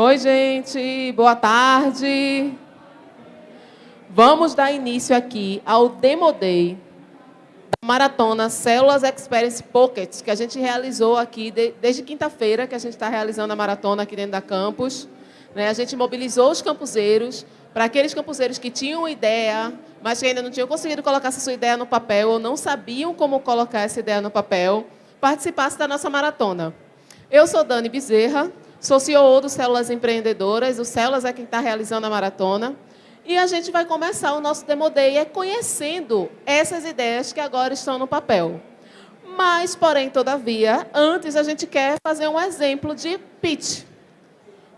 Oi, gente, boa tarde. Vamos dar início aqui ao Demo Day da Maratona Células Experience Pockets, que a gente realizou aqui de, desde quinta-feira, que a gente está realizando a maratona aqui dentro da campus. Né? A gente mobilizou os campuseiros, para aqueles campuseiros que tinham ideia, mas que ainda não tinham conseguido colocar essa sua ideia no papel ou não sabiam como colocar essa ideia no papel, participasse da nossa maratona. Eu sou Dani Bezerra, Sou CEO do Células Empreendedoras. O Células é quem está realizando a maratona. E a gente vai começar o nosso Demo Day é conhecendo essas ideias que agora estão no papel. Mas, porém, todavia, antes a gente quer fazer um exemplo de pitch.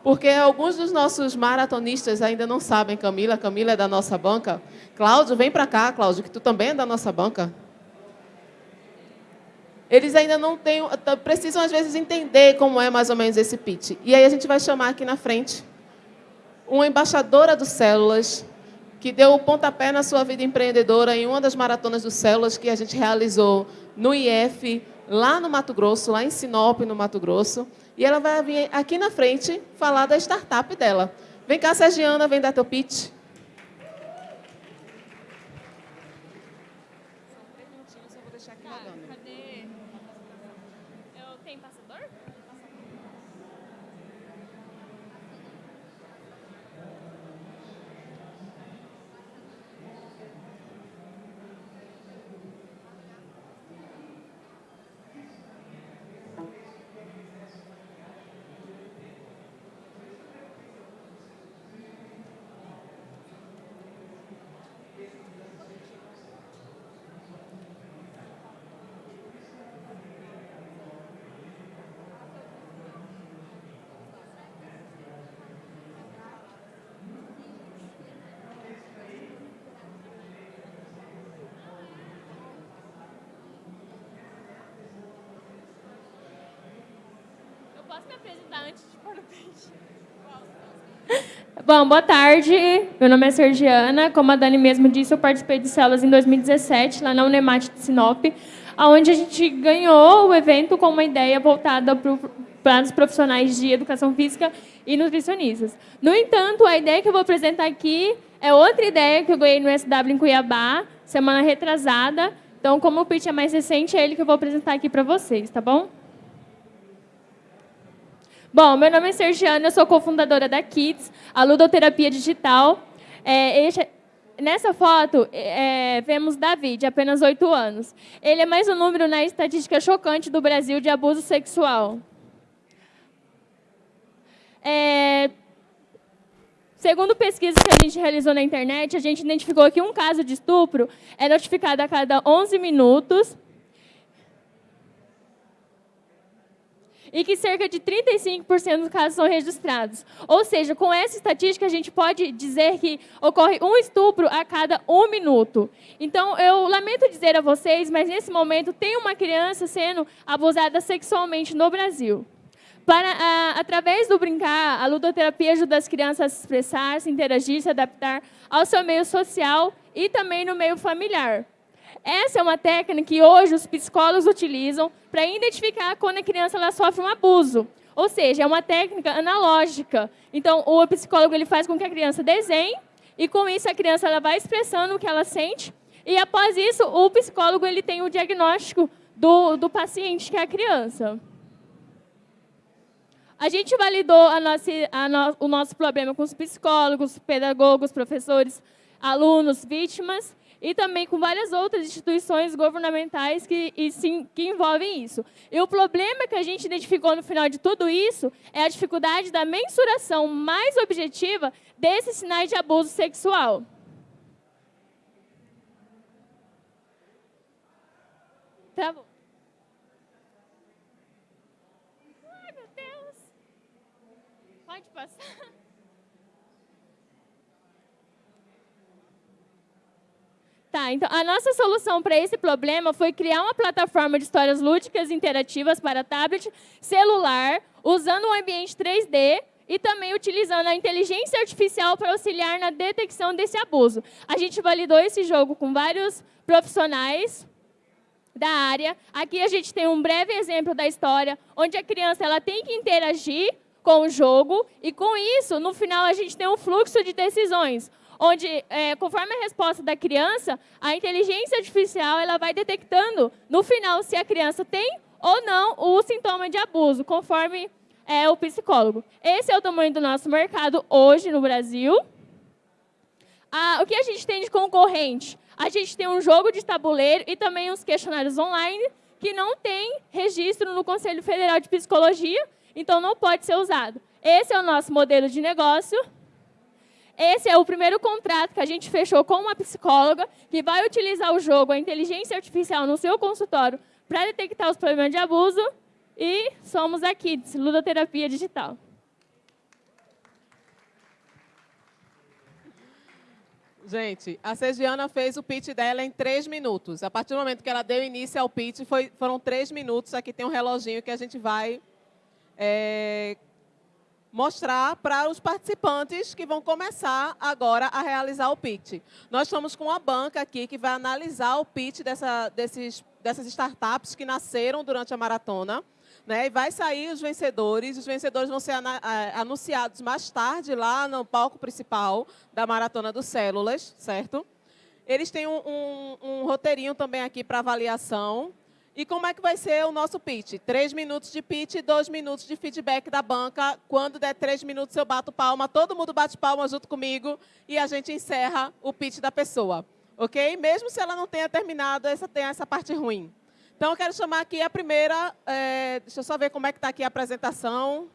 Porque alguns dos nossos maratonistas ainda não sabem, Camila. Camila é da nossa banca. Cláudio, vem para cá, Cláudio, que tu também é da nossa banca eles ainda não têm, precisam às vezes entender como é mais ou menos esse pitch. E aí a gente vai chamar aqui na frente uma embaixadora do Células, que deu o pontapé na sua vida empreendedora em uma das maratonas do Células que a gente realizou no IF, lá no Mato Grosso, lá em Sinop, no Mato Grosso. E ela vai vir aqui na frente falar da startup dela. Vem cá, Sergiana, vem dar teu pitch. Bom, boa tarde. Meu nome é Sergiana. Como a Dani mesmo disse, eu participei de células em 2017, lá na Unemat de Sinop, onde a gente ganhou o evento com uma ideia voltada para os profissionais de educação física e nutricionistas. No entanto, a ideia que eu vou apresentar aqui é outra ideia que eu ganhei no SW em Cuiabá, semana retrasada. Então, como o pitch é mais recente, é ele que eu vou apresentar aqui para vocês, tá bom? Bom, meu nome é Sergiana, eu sou cofundadora da Kids, a ludoterapia digital. É, este, nessa foto, é, vemos Davi, de apenas 8 anos. Ele é mais um número na estatística chocante do Brasil de abuso sexual. É, segundo pesquisas que a gente realizou na internet, a gente identificou que um caso de estupro é notificado a cada 11 minutos e que cerca de 35% dos casos são registrados. Ou seja, com essa estatística, a gente pode dizer que ocorre um estupro a cada um minuto. Então, eu lamento dizer a vocês, mas nesse momento tem uma criança sendo abusada sexualmente no Brasil. Para, a, através do brincar, a ludoterapia ajuda as crianças a se expressar, se interagir, se adaptar ao seu meio social e também no meio familiar. Essa é uma técnica que hoje os psicólogos utilizam para identificar quando a criança ela sofre um abuso. Ou seja, é uma técnica analógica. Então, o psicólogo ele faz com que a criança desenhe e com isso a criança ela vai expressando o que ela sente e após isso o psicólogo ele tem o diagnóstico do, do paciente que é a criança. A gente validou a nossa, a no, o nosso problema com os psicólogos, pedagogos, professores, alunos, vítimas e também com várias outras instituições governamentais que, e, sim, que envolvem isso. E o problema que a gente identificou no final de tudo isso é a dificuldade da mensuração mais objetiva desses sinais de abuso sexual. Travou. Ai, meu Deus. Pode passar. Tá, então a nossa solução para esse problema foi criar uma plataforma de histórias lúdicas interativas para tablet, celular, usando um ambiente 3D e também utilizando a inteligência artificial para auxiliar na detecção desse abuso. A gente validou esse jogo com vários profissionais da área. Aqui a gente tem um breve exemplo da história, onde a criança ela tem que interagir com o jogo e, com isso, no final, a gente tem um fluxo de decisões, onde, é, conforme a resposta da criança, a inteligência artificial ela vai detectando, no final, se a criança tem ou não o sintoma de abuso, conforme é, o psicólogo. Esse é o tamanho do nosso mercado hoje no Brasil. Ah, o que a gente tem de concorrente? A gente tem um jogo de tabuleiro e também uns questionários online que não tem registro no Conselho Federal de Psicologia, então não pode ser usado. Esse é o nosso modelo de negócio. Esse é o primeiro contrato que a gente fechou com uma psicóloga que vai utilizar o jogo, a inteligência artificial no seu consultório para detectar os problemas de abuso e somos aqui, Ludoterapia Digital. Gente, a Sergiana fez o pitch dela em três minutos. A partir do momento que ela deu início ao pitch, foi, foram três minutos. Aqui tem um reloginho que a gente vai é, mostrar para os participantes que vão começar agora a realizar o pitch. Nós estamos com uma banca aqui que vai analisar o pitch dessa, desses, dessas startups que nasceram durante a maratona. Né? E vai sair os vencedores. Os vencedores vão ser anunciados mais tarde lá no palco principal da Maratona dos Células, certo? Eles têm um, um, um roteirinho também aqui para avaliação. E como é que vai ser o nosso pitch? Três minutos de pitch e dois minutos de feedback da banca. Quando der três minutos, eu bato palma, todo mundo bate palma junto comigo e a gente encerra o pitch da pessoa. Ok? Mesmo se ela não tenha terminado, essa tem essa parte ruim. Então, eu quero chamar aqui a primeira... É, deixa eu só ver como é que está aqui a apresentação.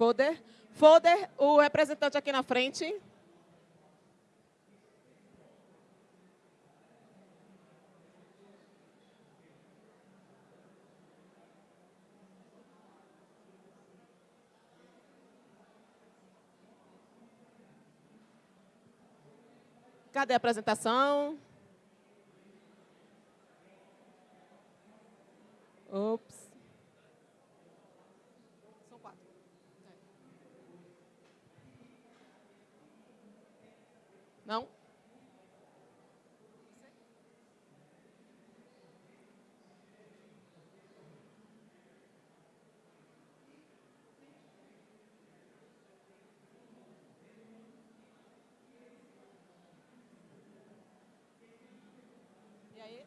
Foder. Foder, o representante aqui na frente. Cadê a apresentação? Ops. Não? E aí?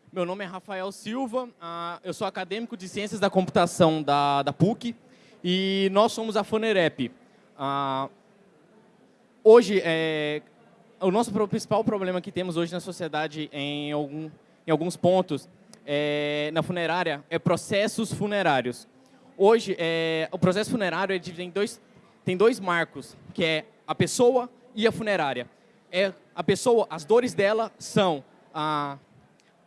Meu nome é Rafael Silva, ah, eu sou acadêmico de Ciências da Computação da, da PUC e nós somos a Fonerep. Ah, hoje, é, o nosso principal problema que temos hoje na sociedade em, algum, em alguns pontos é, na funerária é processos funerários. Hoje, é, o processo funerário é tem dois, tem dois marcos, que é a pessoa e a funerária. É, a pessoa, as dores dela são a,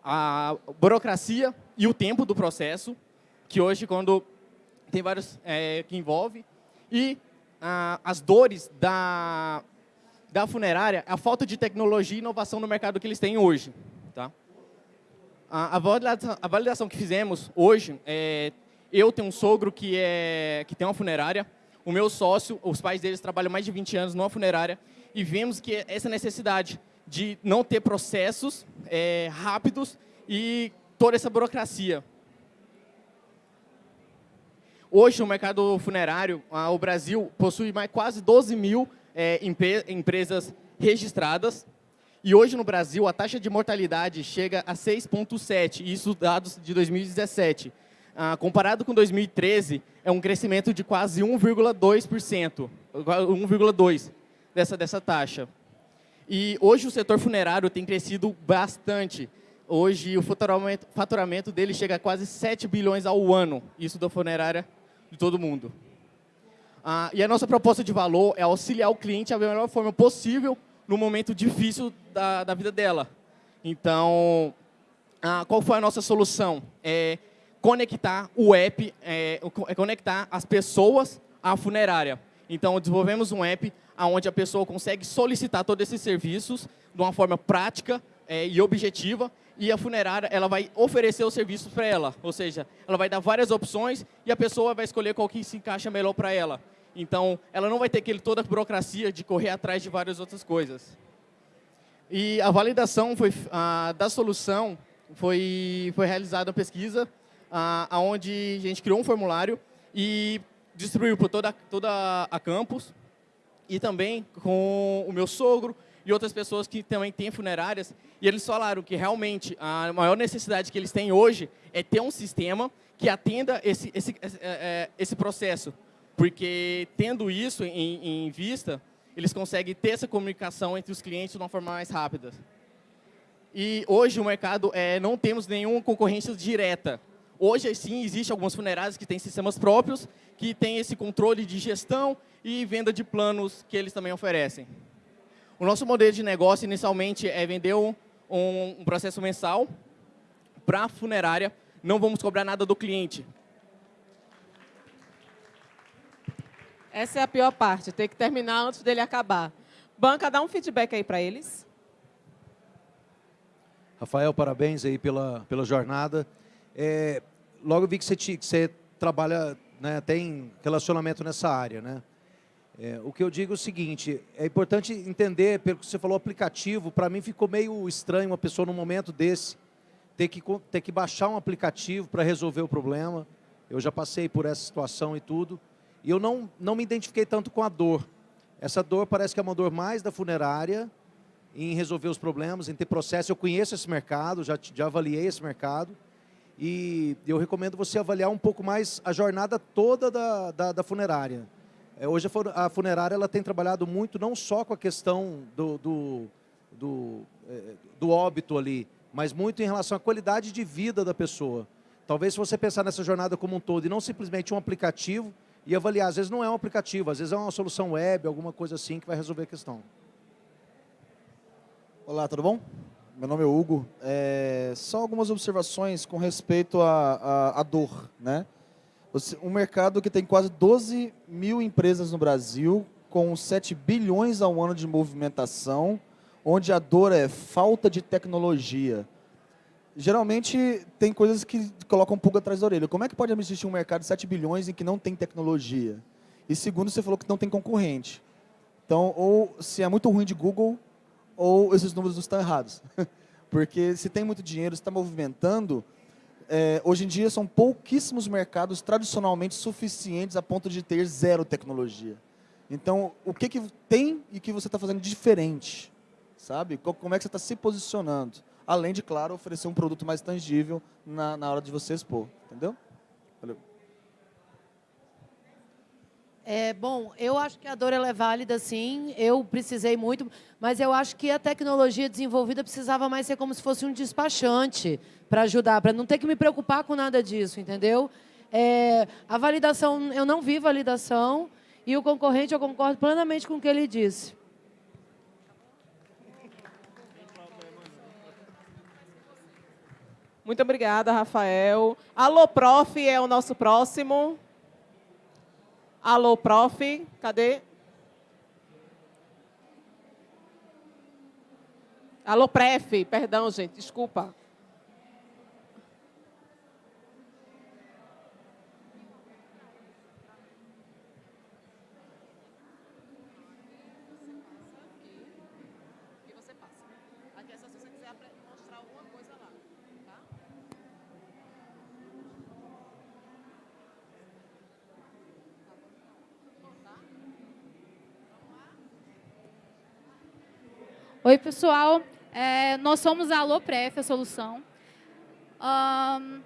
a burocracia e o tempo do processo, que hoje, quando tem vários é, que envolve, e a, as dores da, da funerária, a falta de tecnologia e inovação no mercado que eles têm hoje. Tá? A, a, validação, a validação que fizemos hoje, é, eu tenho um sogro que, é, que tem uma funerária, o meu sócio, os pais deles trabalham mais de 20 anos numa funerária, e vemos que essa necessidade de não ter processos é, rápidos e toda essa burocracia. Hoje, no mercado funerário, o Brasil possui mais quase 12 mil é, empresas registradas. E hoje, no Brasil, a taxa de mortalidade chega a 6,7, isso dados de 2017. Ah, comparado com 2013, é um crescimento de quase 1,2%, 1,2% dessa, dessa taxa. E hoje o setor funerário tem crescido bastante. Hoje o faturamento, dele chega a quase 7 bilhões ao ano, isso da funerária de todo mundo. Ah, e a nossa proposta de valor é auxiliar o cliente da melhor forma possível no momento difícil da, da vida dela. Então, ah, qual foi a nossa solução? É conectar o app, é, é conectar as pessoas à funerária. Então, desenvolvemos um app onde a pessoa consegue solicitar todos esses serviços de uma forma prática é, e objetiva e a funerária ela vai oferecer os serviços para ela, ou seja, ela vai dar várias opções e a pessoa vai escolher qual que se encaixa melhor para ela. Então, ela não vai ter aquele, toda a burocracia de correr atrás de várias outras coisas. E a validação foi, a, da solução foi, foi realizada a pesquisa, a, onde a gente criou um formulário e distribuiu por toda, toda a campus, e também com o meu sogro e outras pessoas que também têm funerárias, e eles falaram que realmente a maior necessidade que eles têm hoje é ter um sistema que atenda esse, esse, esse, é, esse processo, porque tendo isso em, em vista, eles conseguem ter essa comunicação entre os clientes de uma forma mais rápida. E hoje o mercado, é, não temos nenhuma concorrência direta. Hoje, sim, existem algumas funerárias que têm sistemas próprios, que têm esse controle de gestão e venda de planos que eles também oferecem. O nosso modelo de negócio, inicialmente, é vender um, um processo mensal para a funerária. Não vamos cobrar nada do cliente. Essa é a pior parte, ter que terminar antes dele acabar. Banca, dá um feedback aí para eles. Rafael, parabéns aí pela, pela jornada. É, logo vi que você, que você trabalha, né, tem relacionamento nessa área, né? É, o que eu digo é o seguinte, é importante entender, pelo que você falou, aplicativo, para mim ficou meio estranho uma pessoa num momento desse ter que, ter que baixar um aplicativo para resolver o problema. Eu já passei por essa situação e tudo. E eu não, não me identifiquei tanto com a dor. Essa dor parece que é uma dor mais da funerária, em resolver os problemas, em ter processo. Eu conheço esse mercado, já, já avaliei esse mercado. E eu recomendo você avaliar um pouco mais a jornada toda da, da, da funerária. É, hoje a funerária ela tem trabalhado muito, não só com a questão do, do, do, é, do óbito ali, mas muito em relação à qualidade de vida da pessoa. Talvez se você pensar nessa jornada como um todo e não simplesmente um aplicativo, e avaliar. Às vezes não é um aplicativo, às vezes é uma solução web, alguma coisa assim que vai resolver a questão. Olá, tudo bom? Meu nome é Hugo. É, só algumas observações com respeito à, dor. Né? Um mercado que tem quase 12 mil empresas no Brasil, com 7 bilhões ao ano de movimentação, onde a dor é falta de tecnologia geralmente tem coisas que colocam pulga atrás da orelha. Como é que pode existir um mercado de 7 bilhões em que não tem tecnologia? E segundo, você falou que não tem concorrente. Então, ou se é muito ruim de Google, ou esses números estão errados. Porque se tem muito dinheiro, está movimentando, é, hoje em dia são pouquíssimos mercados tradicionalmente suficientes a ponto de ter zero tecnologia. Então, o que, que tem e que você está fazendo diferente? Sabe? Como é que você está se posicionando? além de, claro, oferecer um produto mais tangível na, na hora de você expor. Entendeu? Valeu. É, bom, eu acho que a dor é válida, sim. Eu precisei muito, mas eu acho que a tecnologia desenvolvida precisava mais ser como se fosse um despachante para ajudar, para não ter que me preocupar com nada disso, entendeu? É, a validação, eu não vi validação, e o concorrente, eu concordo plenamente com o que ele disse. Muito obrigada, Rafael. Alô, prof, é o nosso próximo. Alô, prof, cadê? Alô, pref, perdão, gente, desculpa. Oi, pessoal. É, nós somos a Alopref, a solução. Um,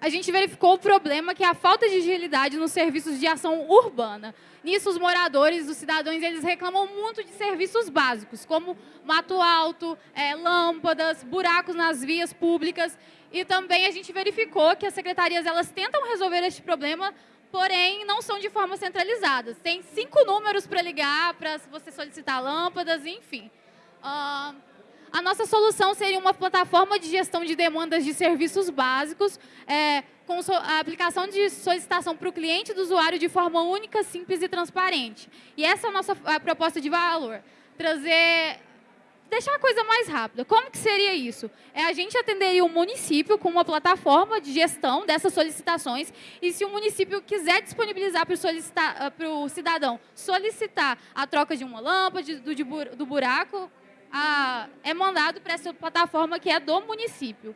a gente verificou o problema que é a falta de agilidade nos serviços de ação urbana. Nisso, os moradores, os cidadãos, eles reclamam muito de serviços básicos, como mato alto, é, lâmpadas, buracos nas vias públicas. E também a gente verificou que as secretarias elas tentam resolver este problema, porém não são de forma centralizada. Tem cinco números para ligar, para você solicitar lâmpadas, enfim. Uh, a nossa solução seria uma plataforma de gestão de demandas de serviços básicos, é, com a aplicação de solicitação para o cliente do usuário de forma única, simples e transparente. E essa é a nossa a proposta de valor. Trazer deixar a coisa mais rápida. Como que seria isso? É a gente atenderia o município com uma plataforma de gestão dessas solicitações e se o município quiser disponibilizar para o ah, cidadão solicitar a troca de uma lâmpada, do, do buraco, a, é mandado para essa plataforma que é do município.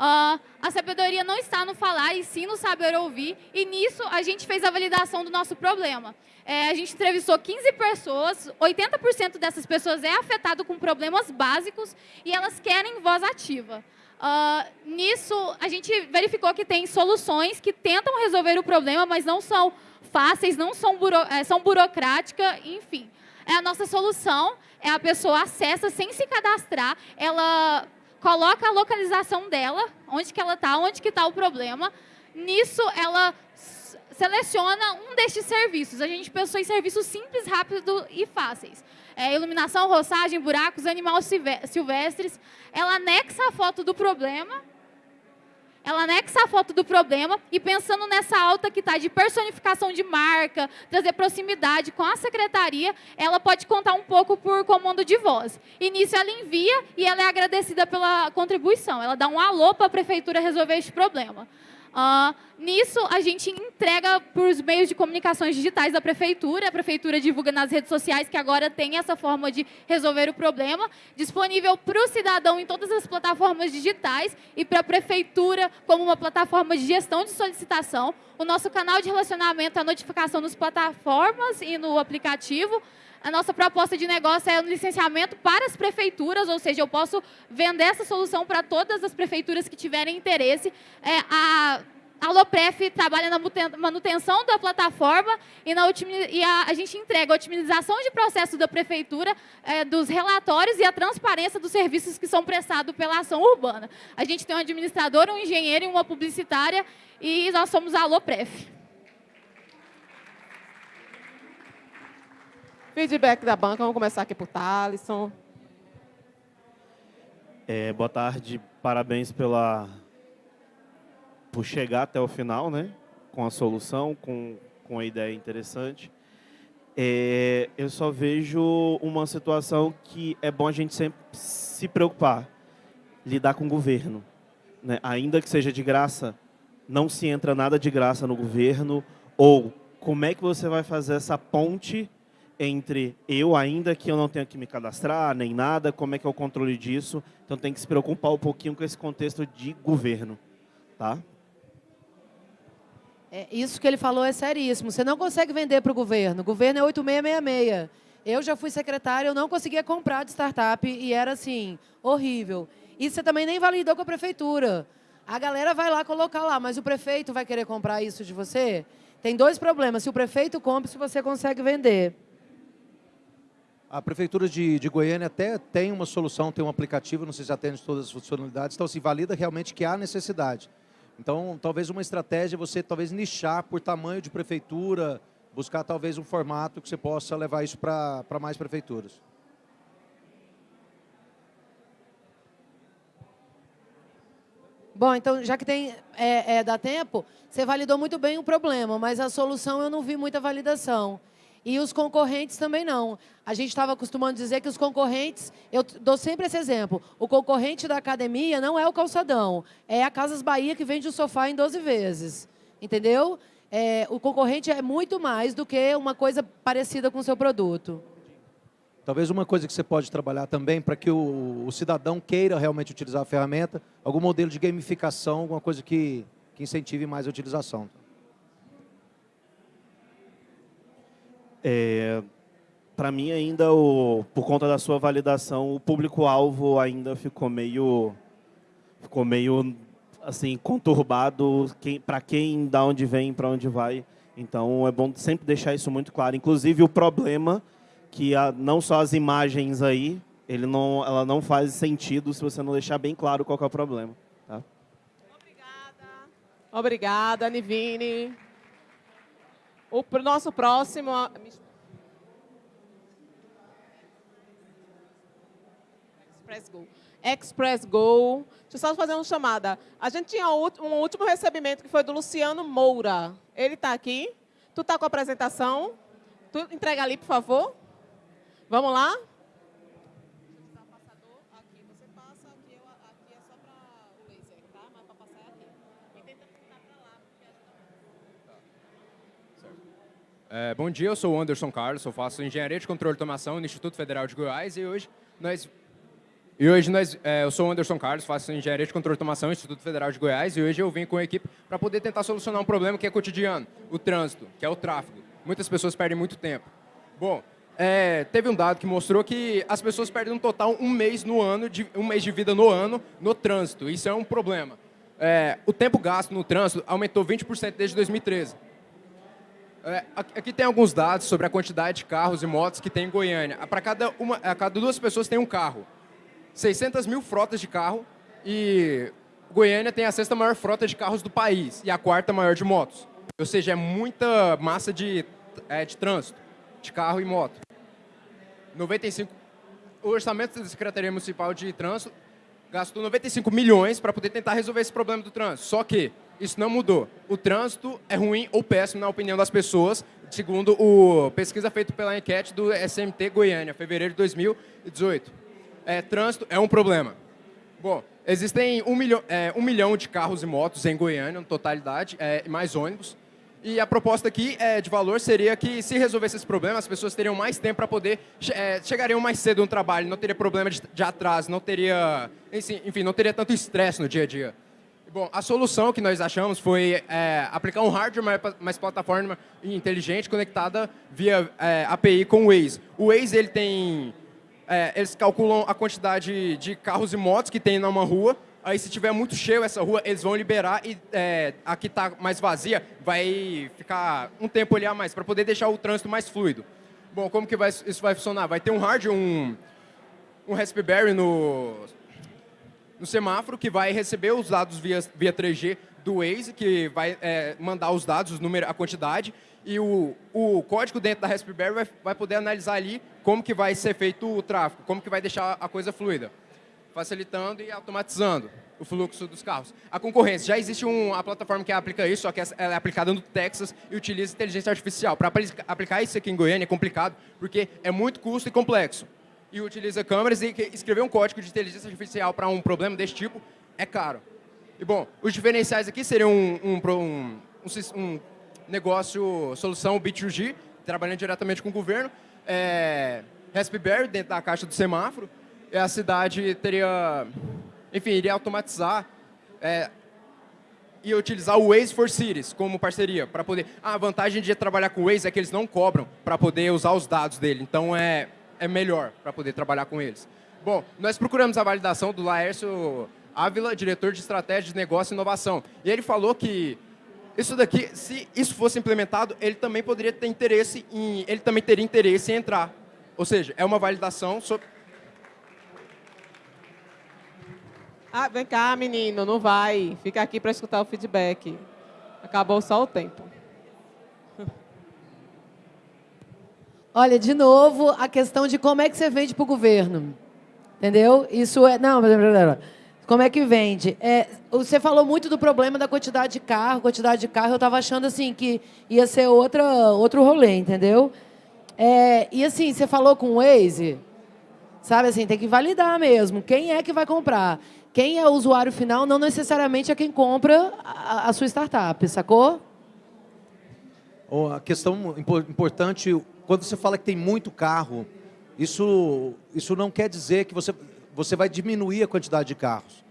Uh, a sabedoria não está no falar, e sim no saber ouvir, e nisso a gente fez a validação do nosso problema. É, a gente entrevistou 15 pessoas, 80% dessas pessoas é afetado com problemas básicos e elas querem voz ativa. Uh, nisso, a gente verificou que tem soluções que tentam resolver o problema, mas não são fáceis, não são, buro, é, são burocráticas, enfim. É a nossa solução, a pessoa acessa sem se cadastrar, ela coloca a localização dela, onde que ela está, onde que está o problema. Nisso, ela seleciona um destes serviços. A gente pensou em serviços simples, rápidos e fáceis. É, iluminação, roçagem, buracos, animais silvestres. Ela anexa a foto do problema ela anexa a foto do problema e pensando nessa alta que está de personificação de marca, trazer proximidade com a secretaria, ela pode contar um pouco por comando de voz. Nisso ela envia e ela é agradecida pela contribuição. Ela dá um alô para a prefeitura resolver este problema. Uh, nisso, a gente entrega para os meios de comunicações digitais da prefeitura. A prefeitura divulga nas redes sociais que agora tem essa forma de resolver o problema, disponível para o cidadão em todas as plataformas digitais e para a prefeitura como uma plataforma de gestão de solicitação. O nosso canal de relacionamento é a notificação nas plataformas e no aplicativo. A nossa proposta de negócio é um licenciamento para as prefeituras, ou seja, eu posso vender essa solução para todas as prefeituras que tiverem interesse. É, a a Lopref trabalha na manutenção da plataforma e, na, e a, a, gente entrega a otimização de processo da prefeitura, é, dos relatórios e a transparência dos serviços que são prestados pela ação urbana. A gente tem um administrador, um engenheiro e uma publicitária e nós somos a Lopref. Feedback da banca, vamos começar aqui por Thalisson. É, boa tarde, parabéns pela, por chegar até o final, né? Com a solução, com, com a ideia interessante. É, eu só vejo uma situação que é bom a gente sempre se preocupar, lidar com o governo. Né? Ainda que seja de graça, não se entra nada de graça no governo, ou como é que você vai fazer essa ponte entre eu, ainda que eu não tenha que me cadastrar, nem nada, como é que é o controle disso. Então tem que se preocupar um pouquinho com esse contexto de governo. Tá? É, isso que ele falou é seríssimo. Você não consegue vender para o governo. O governo é 8666. Eu já fui secretária, eu não conseguia comprar de startup e era assim, horrível. E você também nem validou com a prefeitura. A galera vai lá colocar lá, mas o prefeito vai querer comprar isso de você? Tem dois problemas. Se o prefeito compra, se você consegue vender. A Prefeitura de, de, Goiânia até tem uma solução, tem um aplicativo, não sei se atende todas as funcionalidades, então se valida realmente que há necessidade. Então, talvez uma estratégia é você talvez nichar por tamanho de prefeitura, buscar talvez um formato que você possa levar isso para mais prefeituras. Bom, então, já que tem, é, é, dá tempo, você validou muito bem o problema, mas a solução eu não vi muita validação. E os concorrentes também não. A gente estava acostumando dizer que os concorrentes, eu dou sempre esse exemplo, o concorrente da academia não é o calçadão, é a Casas Bahia que vende o sofá em 12 vezes. Entendeu? É, o concorrente é muito mais do que uma coisa parecida com o seu produto. Talvez uma coisa que você pode trabalhar também para que o, o, cidadão queira realmente utilizar a ferramenta, algum modelo de gamificação, alguma coisa que, que incentive mais a utilização. É, para mim ainda, o, por conta da sua validação, o público-alvo ainda ficou meio, ficou meio assim conturbado. Quem, para quem, da onde vem, para onde vai. Então é bom sempre deixar isso muito claro. Inclusive o problema que a, não só as imagens aí, ele não, ela não faz sentido se você não deixar bem claro qual é o problema. Tá? Obrigada. Obrigada, Nivine. O nosso próximo... Express Go. Express Go. Deixa eu só fazer uma chamada. A gente tinha um último recebimento que foi do Luciano Moura. Ele está aqui. Tu está com a apresentação? Tu entrega ali, por favor. Vamos lá? É, bom dia, eu sou o Anderson Carlos, eu faço Engenharia de Controle de Automação no Instituto Federal de Goiás e hoje nós... E hoje nós, é, eu sou o Anderson Carlos, faço Engenharia de Controle de Automação no Instituto Federal de Goiás e hoje eu vim com a equipe para poder tentar solucionar um problema que é cotidiano, o trânsito, que é o tráfego. Muitas pessoas perdem muito tempo. Bom, é, teve um dado que mostrou que as pessoas perdem no total um mês no ano, de, um mês de vida no ano, no trânsito. Isso é um problema. É, o tempo gasto no trânsito aumentou 20% desde 2013. É, aqui tem alguns dados sobre a quantidade de carros e motos que tem em Goiânia. Para cada, uma, a cada duas pessoas tem um carro. 600 mil frotas de carro e Goiânia tem a sexta maior frota de carros do país e a quarta maior de motos. Ou seja, é muita massa de, é, de trânsito, de carro e moto. 95, o orçamento da Secretaria Municipal de Trânsito gastou 95 milhões para poder tentar resolver esse problema do trânsito. Só que isso não mudou. O trânsito é ruim ou péssimo na opinião das pessoas, segundo a pesquisa feita pela enquete do SMT Goiânia, fevereiro de 2018. É, trânsito é um problema. Bom, existem um milhão, é, um milhão de carros e motos em Goiânia, na totalidade, é, mais ônibus. E a proposta aqui é, de valor seria que, se resolvesse esse problema, as pessoas teriam mais tempo para poder... É, chegariam mais cedo no trabalho, não teria problema de, de atraso, não teria... Enfim, não teria tanto estresse no dia a dia. Bom, a solução que nós achamos foi é, aplicar um hardware mais plataforma inteligente conectada via é, API com o Waze. O Waze ele tem, é, eles calculam a quantidade de carros e motos que tem numa rua. Aí, se tiver muito cheio essa rua, eles vão liberar e é, a que está mais vazia vai ficar um tempo ali a mais para poder deixar o trânsito mais fluido. Bom, como que vai, isso vai funcionar? Vai ter um hardware, um, um Raspberry no no semáforo, que vai receber os dados via, via 3G do Waze, que vai é, mandar os dados, os números, a quantidade, e o, o código dentro da Raspberry vai, vai poder analisar ali como que vai ser feito o tráfego, como que vai deixar a coisa fluida, facilitando e automatizando o fluxo dos carros. A concorrência, já existe uma plataforma que aplica isso, só que ela é aplicada no Texas e utiliza inteligência artificial. Para aplicar isso aqui em Goiânia é complicado, porque é muito custo e complexo e utiliza câmeras e escrever um código de inteligência artificial para um problema desse tipo é caro. E, bom, os diferenciais aqui seriam um, um, um, um negócio, solução B2G, trabalhando diretamente com o governo, é, Raspberry dentro da caixa do semáforo, e a cidade teria, enfim, iria automatizar é, e utilizar o Waze for Cities como parceria, para poder... Ah, a vantagem de trabalhar com o Waze é que eles não cobram para poder usar os dados dele, então é é melhor para poder trabalhar com eles. Bom, nós procuramos a validação do Laércio Ávila, diretor de estratégia de negócio e inovação. E ele falou que isso daqui, se isso fosse implementado, ele também poderia ter interesse em, ele também teria interesse em entrar. Ou seja, é uma validação sobre... Ah, vem cá, menino, não vai. Fica aqui para escutar o feedback. Acabou só o tempo. Olha, de novo, a questão de como é que você vende para o governo. Entendeu? Isso é... Não, como é que vende? É, você falou muito do problema da quantidade de carro, quantidade de carro. Eu estava achando assim que ia ser outra, outro rolê, entendeu? É, e assim, você falou com o Waze, sabe assim, tem que validar mesmo. Quem é que vai comprar? Quem é o usuário final não necessariamente é quem compra a, a sua startup, sacou? A questão importante, quando você fala que tem muito carro, isso, isso não quer dizer que você, você vai diminuir a quantidade de carros.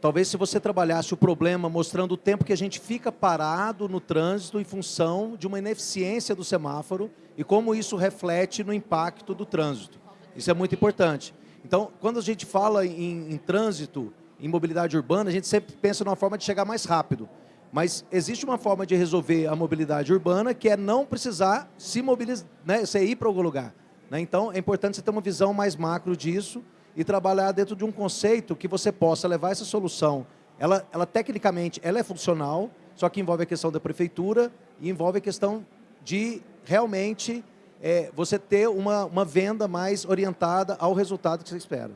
Talvez se você trabalhasse o problema mostrando o tempo que a gente fica parado no trânsito em função de uma ineficiência do semáforo e como isso reflete no impacto do trânsito. Isso é muito importante. Então, quando a gente fala em, em trânsito, em mobilidade urbana, a gente sempre pensa numa forma de chegar mais rápido. Mas existe uma forma de resolver a mobilidade urbana que é não precisar se mobilizar, né, você ir para algum lugar. Né? Então, é importante você ter uma visão mais macro disso e trabalhar dentro de um conceito que você possa levar essa solução. Ela, ela tecnicamente, ela é funcional, só que envolve a questão da prefeitura e envolve a questão de realmente é, você ter uma, uma venda mais orientada ao resultado que você espera.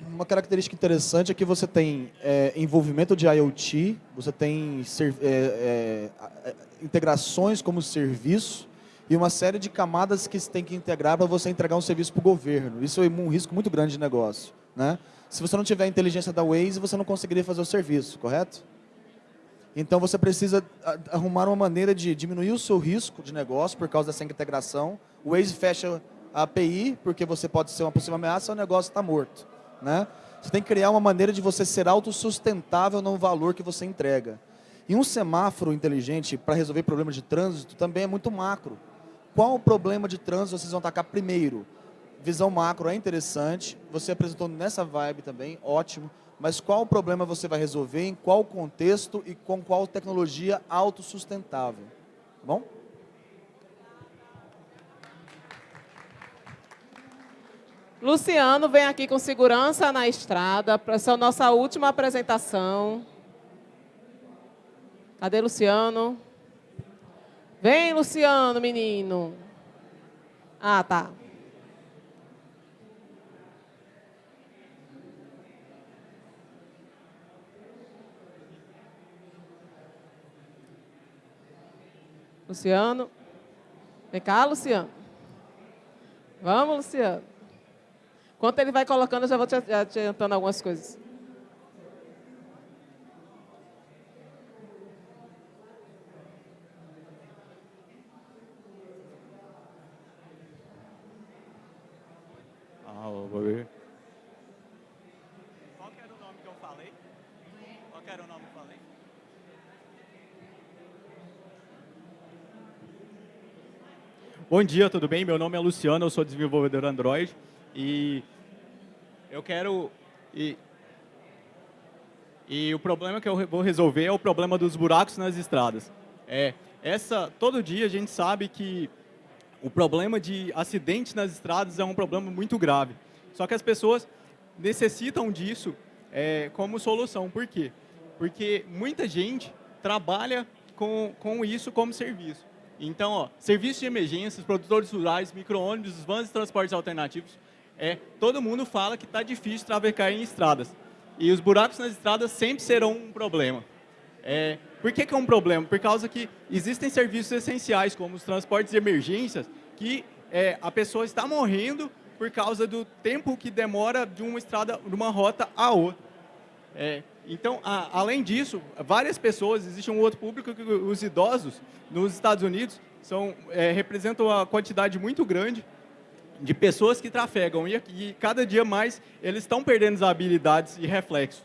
Uma característica interessante é que você tem é, envolvimento de IoT, você tem ser, é, é, integrações como serviço e uma série de camadas que você tem que integrar para você entregar um serviço para o governo. Isso é um risco muito grande de negócio. Né? Se você não tiver a inteligência da Waze, você não conseguiria fazer o serviço, correto? Então você precisa arrumar uma maneira de diminuir o seu risco de negócio por causa dessa integração. O Waze fecha a API porque você pode ser uma possível ameaça, o negócio está morto. Né? Você tem que criar uma maneira de você ser autossustentável no valor que você entrega. E um semáforo inteligente para resolver problemas de trânsito também é muito macro. Qual o problema de trânsito vocês vão atacar primeiro? Visão macro é interessante, você apresentou nessa vibe também, ótimo. Mas qual o problema você vai resolver, em qual contexto e com qual tecnologia autossustentável? Tá bom? Luciano vem aqui com segurança na estrada essa nossa última apresentação. Cadê Luciano? Vem, Luciano, menino. Ah, tá. Luciano. Vem cá, Luciano. Vamos, Luciano. Enquanto ele vai colocando, eu já vou te adiantando algumas coisas. Ah, vou ver. Qual era o nome que eu falei? Qual era o nome que eu falei? Bom dia, tudo bem? Meu nome é Luciano, eu sou desenvolvedor Android. E eu quero... E, e o problema que eu vou resolver é o problema dos buracos nas estradas. É, essa, todo dia a gente sabe que o problema de acidentes nas estradas é um problema muito grave. Só que as pessoas necessitam disso é, como solução. Por quê? Porque muita gente trabalha com, com isso como serviço. Então, ó, serviços de emergências, produtores rurais, micro-ônibus, vans de transportes alternativos, é, todo mundo fala que está difícil trafegar em estradas. E os buracos nas estradas sempre serão um problema. É, por que, que é um problema? Por causa que existem serviços essenciais, como os transportes de emergências, que é, a pessoa está morrendo por causa do tempo que demora de uma estrada, de uma rota a outra. É, então, a, além disso, várias pessoas, existe um outro público que os idosos nos Estados Unidos são, é, representam uma quantidade muito grande de pessoas que trafegam e, e cada dia mais eles estão perdendo as habilidades e reflexos.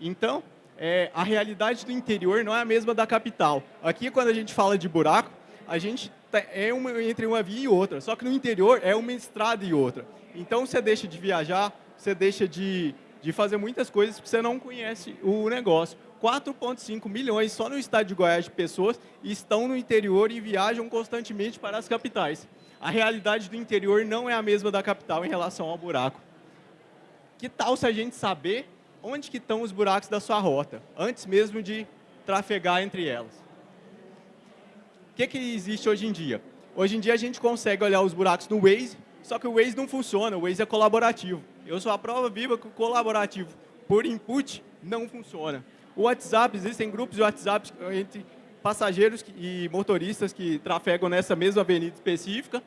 Então, é, a realidade do interior não é a mesma da capital. Aqui, quando a gente fala de buraco, a gente é uma, entre uma via e outra, só que no interior é uma estrada e outra. Então, você deixa de viajar, você deixa de, de fazer muitas coisas porque você não conhece o negócio. 4,5 milhões só no estado de Goiás de pessoas estão no interior e viajam constantemente para as capitais a realidade do interior não é a mesma da capital em relação ao buraco. Que tal se a gente saber onde que estão os buracos da sua rota, antes mesmo de trafegar entre elas? O que, que existe hoje em dia? Hoje em dia a gente consegue olhar os buracos no Waze, só que o Waze não funciona, o Waze é colaborativo. Eu sou a prova viva que o colaborativo por input não funciona. O WhatsApp, existem grupos de WhatsApp entre passageiros e motoristas que trafegam nessa mesma avenida específica.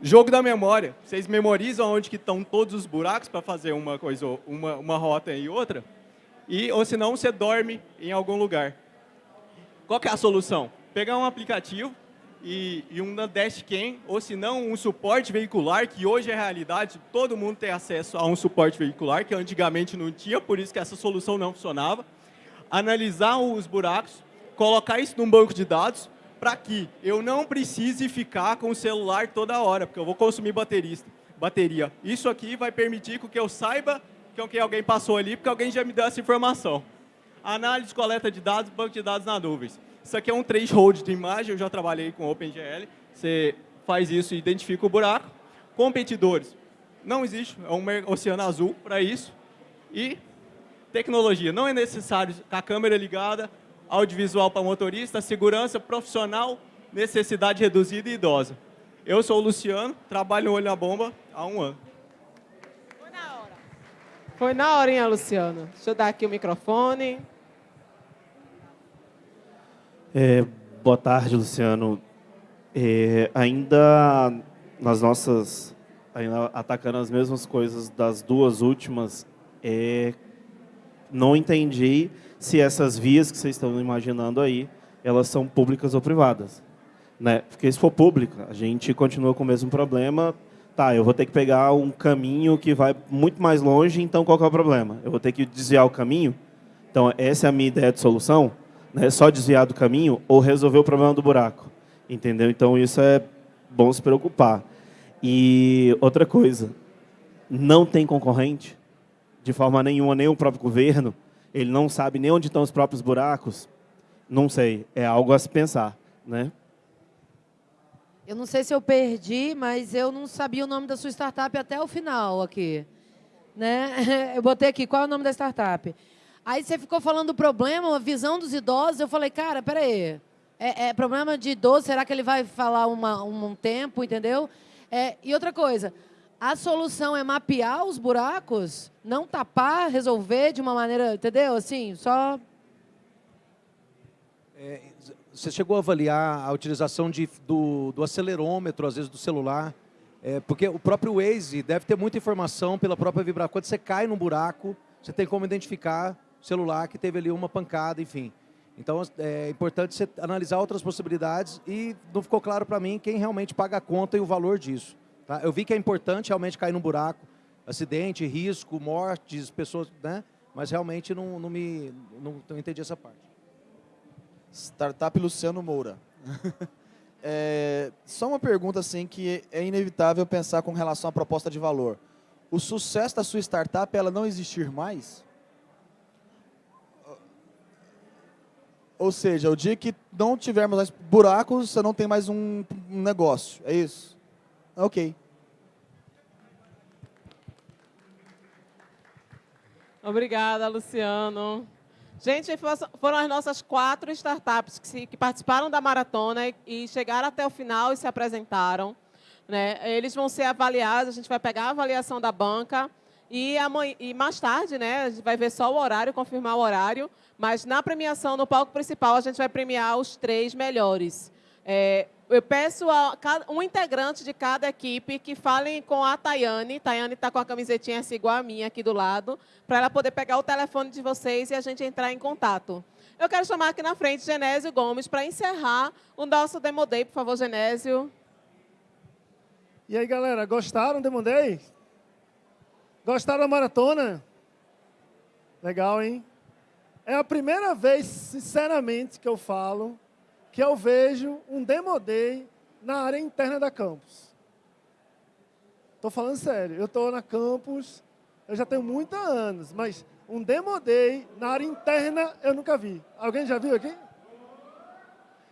Jogo da memória. Vocês memorizam onde que estão todos os buracos para fazer uma coisa, uma, uma rota e outra? E, ou senão, você dorme em algum lugar. Qual é a solução? Pegar um aplicativo e, e um dashcam, ou se não, um suporte veicular, que hoje é realidade, todo mundo tem acesso a um suporte veicular, que antigamente não tinha, por isso que essa solução não funcionava. Analisar os buracos, colocar isso num banco de dados para que eu não precise ficar com o celular toda hora, porque eu vou consumir baterista, bateria. Isso aqui vai permitir que eu saiba que alguém passou ali, porque alguém já me deu essa informação. Análise, coleta de dados, banco de dados na nuvem. Isso aqui é um threshold de imagem, eu já trabalhei com OpenGL. Você faz isso e identifica o buraco. Competidores. Não existe, é um oceano azul para isso. E tecnologia. Não é necessário a câmera ligada, audiovisual para motorista, segurança profissional, necessidade reduzida e idosa. Eu sou o Luciano, trabalho no Olho na Bomba há um ano. Foi na horinha, Luciano. Deixa eu dar aqui o microfone. É, boa tarde, Luciano. É, ainda nas nossas, ainda atacando as mesmas coisas das duas últimas, é, não entendi se essas vias que vocês estão imaginando aí, elas são públicas ou privadas. Né? Porque se for pública, a gente continua com o mesmo problema. Tá, eu vou ter que pegar um caminho que vai muito mais longe, então qual é o problema? Eu vou ter que desviar o caminho? Então, essa é a minha ideia de solução, né? só desviar do caminho ou resolver o problema do buraco. Entendeu? Então, isso é bom se preocupar. E outra coisa, não tem concorrente, de forma nenhuma, nem o próprio governo, ele não sabe nem onde estão os próprios buracos, não sei, é algo a se pensar, né? Eu não sei se eu perdi, mas eu não sabia o nome da sua startup até o final aqui. Né? Eu botei aqui, qual é o nome da startup? Aí você ficou falando do problema, a visão dos idosos. Eu falei, cara, peraí. É, é problema de idoso, será que ele vai falar uma, um tempo, entendeu? É, e outra coisa, a solução é mapear os buracos, não tapar, resolver de uma maneira, entendeu? Assim, só... É, você chegou a avaliar a utilização de, do, do acelerômetro, às vezes do celular, é, porque o próprio Waze deve ter muita informação pela própria vibração. Quando você cai num buraco, você tem como identificar o celular que teve ali uma pancada, enfim. Então é importante você analisar outras possibilidades e não ficou claro para mim quem realmente paga a conta e o valor disso. Tá? Eu vi que é importante realmente cair num buraco, acidente, risco, mortes, pessoas, né? mas realmente não, não, me, não, não entendi essa parte. Startup Luciano Moura. é, só uma pergunta assim que é inevitável pensar com relação à proposta de valor. O sucesso da sua startup ela não existir mais? Ou seja, o dia que não tivermos mais buracos, você não tem mais um, um negócio. É isso? Ok. Obrigada, Luciano. Gente, foram as nossas quatro startups que, participaram da maratona e chegaram até o final e se apresentaram. Né? Eles vão ser avaliados, a gente vai pegar a avaliação da banca e, e mais tarde né, a gente vai ver só o horário, confirmar o horário, mas na premiação, no palco principal, a gente vai premiar os três melhores. É, eu peço a um integrante de cada equipe que falem com a Tayane. Tayane está com a camisetinha assim, igual a minha aqui do lado, para ela poder pegar o telefone de vocês e a gente entrar em contato. Eu quero chamar aqui na frente Genésio Gomes para encerrar o nosso Demo Day. Por favor, Genésio. E aí, galera, gostaram do Demo Day? Gostaram da maratona? Legal, hein? É a primeira vez, sinceramente, que eu falo que eu vejo um Demo Day na área interna da campus. Estou falando sério, eu estou na campus, eu já tenho muitos anos, mas um Demo Day na área interna eu nunca vi. Alguém já viu aqui?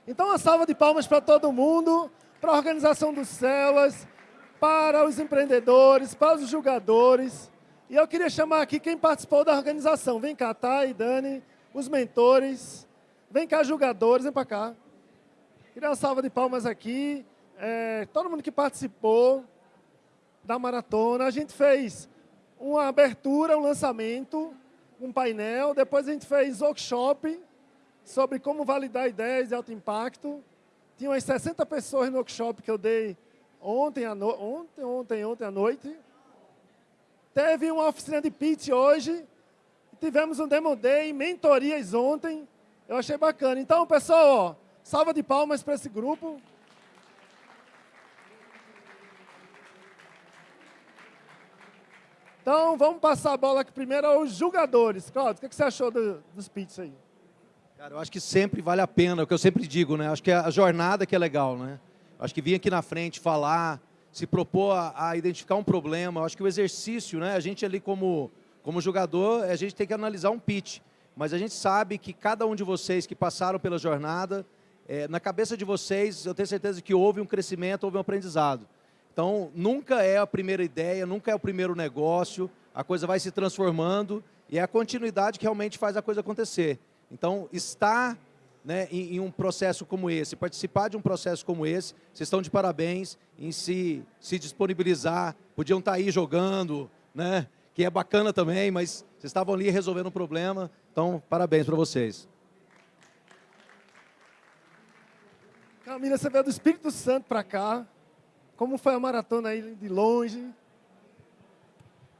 Então, uma salva de palmas para todo mundo, para a organização dos CELAS, para os empreendedores, para os jogadores. E eu queria chamar aqui quem participou da organização. Vem cá, Thay, Dani, os mentores. Vem cá, jogadores, vem para cá. Queria uma salva de palmas aqui. É, todo mundo que participou da maratona. A gente fez uma abertura, um lançamento, um painel. Depois a gente fez workshop sobre como validar ideias de alto impacto. Tinha umas 60 pessoas no workshop que eu dei ontem, à no... ontem, ontem, ontem à noite. Teve uma oficina de pitch hoje. Tivemos um demo day, mentorias ontem. Eu achei bacana. Então, pessoal, ó, Salva de palmas para esse grupo. Então, vamos passar a bola aqui primeiro aos jogadores. Claudio, o que você achou do, dos pitches aí? Cara, eu acho que sempre vale a pena, é o que eu sempre digo, né? Acho que é a jornada que é legal, né? Acho que vir aqui na frente, falar, se propor a, a identificar um problema. Acho que o exercício, né? A gente ali como, como jogador, a gente tem que analisar um pitch. Mas a gente sabe que cada um de vocês que passaram pela jornada, é, na cabeça de vocês, eu tenho certeza que houve um crescimento, houve um aprendizado. Então, nunca é a primeira ideia, nunca é o primeiro negócio, a coisa vai se transformando e é a continuidade que realmente faz a coisa acontecer. Então, estar né, em, em, um processo como esse, participar de um processo como esse. Vocês estão de parabéns em se, se disponibilizar, podiam estar aí jogando, né, que é bacana também, mas vocês estavam ali resolvendo um problema, então parabéns para vocês. Camila, você veio do Espírito Santo para cá. Como foi a maratona aí de longe?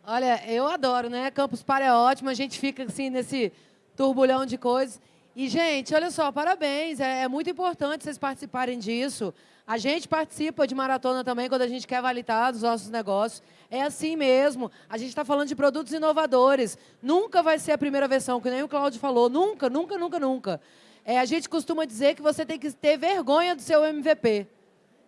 Olha, eu adoro, né? Campus Party é ótimo, a gente fica assim nesse turbulhão de coisas. E, gente, olha só, parabéns. É, é, muito importante vocês participarem disso. A gente participa de maratona também quando a gente quer validar os nossos negócios. É assim mesmo. A gente está falando de produtos inovadores. Nunca vai ser a primeira versão, que nem o Claudio falou. Nunca, nunca, nunca, nunca. É, a gente costuma dizer que você tem que ter vergonha do seu MVP,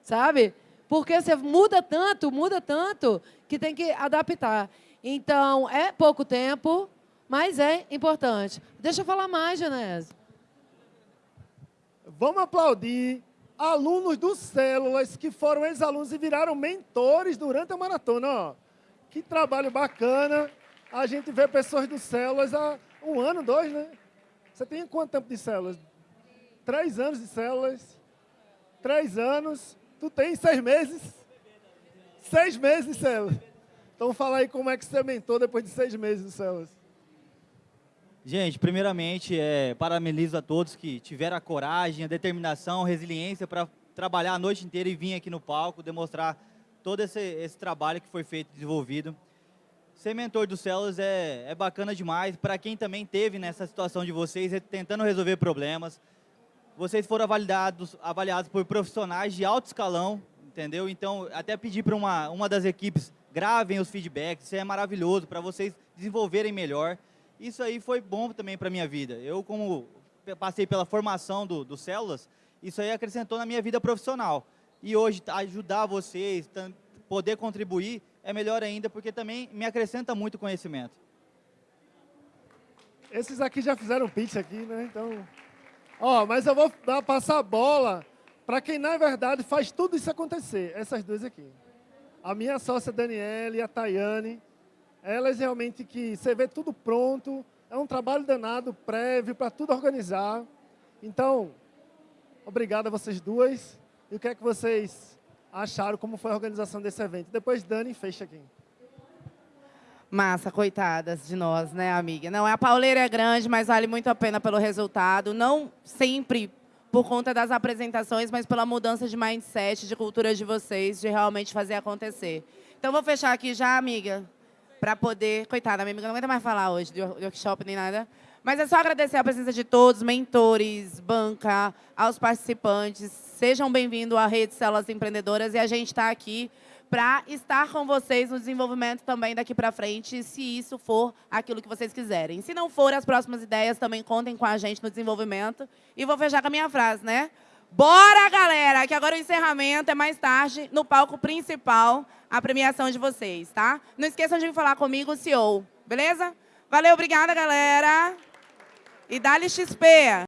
sabe? Porque você muda tanto, muda tanto, que tem que adaptar. Então, é pouco tempo, mas é importante. Deixa eu falar mais, Genésio. Vamos aplaudir alunos do Células que foram ex-alunos e viraram mentores durante a maratona. Ó, que trabalho bacana. A gente vê pessoas do Células há um ano, dois, né? Você tem quanto tempo de células? Três anos de células. Três anos. Tu tem seis meses? Seis meses de células. Então fala aí como é que você mentou depois de seis meses de células. Gente, primeiramente, é, parabenizo a todos que tiveram a coragem, a determinação, a resiliência para trabalhar a noite inteira e vir aqui no palco, demonstrar todo esse, esse trabalho que foi feito, desenvolvido. Ser mentor do Células é, é bacana demais. Para quem também teve nessa situação de vocês, é tentando resolver problemas. Vocês foram avaliados, avaliados por profissionais de alto escalão, entendeu? Então, até pedir para uma, uma das equipes, gravem os feedbacks, isso é maravilhoso para vocês desenvolverem melhor. Isso aí foi bom também para a minha vida. Eu, como passei pela formação do, do Células, isso aí acrescentou na minha vida profissional. E hoje, ajudar vocês, poder contribuir, é melhor ainda, porque também me acrescenta muito conhecimento. Esses aqui já fizeram pitch aqui, né? Então... Ó, mas eu vou dar, passar a bola para quem, na verdade, faz tudo isso acontecer. Essas duas aqui. A minha sócia Daniela e a Tayane elas realmente que você vê tudo pronto, é um trabalho danado, prévio, para tudo organizar. Então, obrigado a vocês duas. E o que é que vocês acharam, como foi a organização desse evento? Depois Dani fecha aqui. Massa, coitadas de nós, né, amiga? Não, a pauleira é grande, mas vale muito a pena pelo resultado. Não sempre por conta das apresentações, mas pela mudança de mindset, de cultura de vocês, de realmente fazer acontecer. Então, vou fechar aqui já, amiga para poder... Coitada, minha amiga não aguenta mais falar hoje de workshop nem nada. Mas é só agradecer a presença de todos, mentores, banca, aos participantes. Sejam bem-vindos à Rede Células Empreendedoras e a gente está aqui para estar com vocês no desenvolvimento também daqui para frente, se isso for aquilo que vocês quiserem. Se não for, as próximas ideias também contem com a gente no desenvolvimento. E vou fechar com a minha frase, né? Bora, galera, que agora o encerramento é mais tarde, no palco principal, a premiação de vocês, tá? Não esqueçam de falar comigo, CEO, beleza? Valeu, obrigada, galera. E dá-lhe XP.